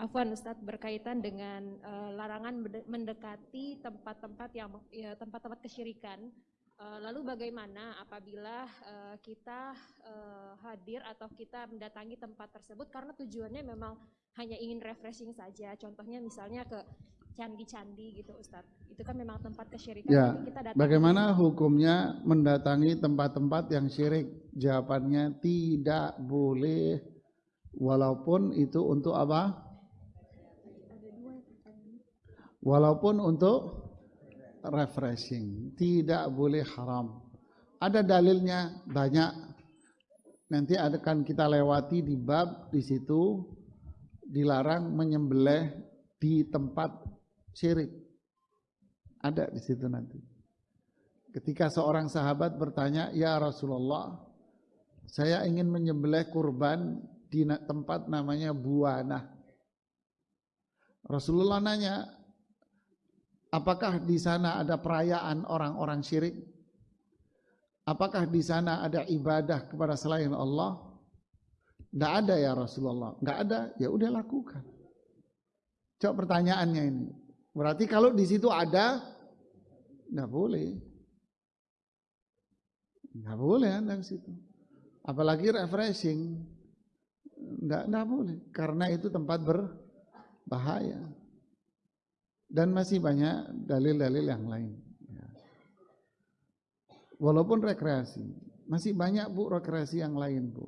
Afwan Ustadz berkaitan dengan uh, larangan mendekati tempat-tempat yang ya, tempat-tempat kesyirikan. Uh, lalu bagaimana apabila uh, kita uh, hadir atau kita mendatangi tempat tersebut karena tujuannya memang hanya ingin refreshing saja. Contohnya misalnya ke candi-candi gitu Ustadz. Itu kan memang tempat kesyirikan. Ya, kita bagaimana hukumnya mendatangi tempat-tempat yang syirik? Jawabannya tidak boleh walaupun itu untuk apa? Walaupun untuk refreshing tidak boleh haram. Ada dalilnya banyak. Nanti akan kita lewati di bab di situ dilarang menyembelih di tempat syirik. Ada di situ nanti. Ketika seorang sahabat bertanya ya Rasulullah saya ingin menyembelih kurban di tempat namanya buana Rasulullah nanya Apakah di sana ada perayaan orang-orang syirik? Apakah di sana ada ibadah kepada selain Allah? Tidak ada ya Rasulullah. Tidak ada, ya udah lakukan. Coba pertanyaannya ini. Berarti kalau di situ ada, tidak boleh. Tidak boleh anda di situ. Apalagi refreshing. Tidak, tidak boleh. Karena itu tempat berbahaya dan masih banyak dalil-dalil yang lain. Ya. Walaupun rekreasi, masih banyak bu rekreasi yang lain bu.